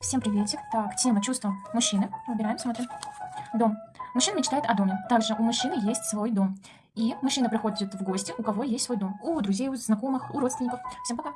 Всем приветик. Так, тема чувства мужчины. Выбираем, смотрим. Дом. Мужчина мечтает о доме. Также у мужчины есть свой дом. И мужчина приходит в гости, у кого есть свой дом. У друзей, у знакомых, у родственников. Всем пока.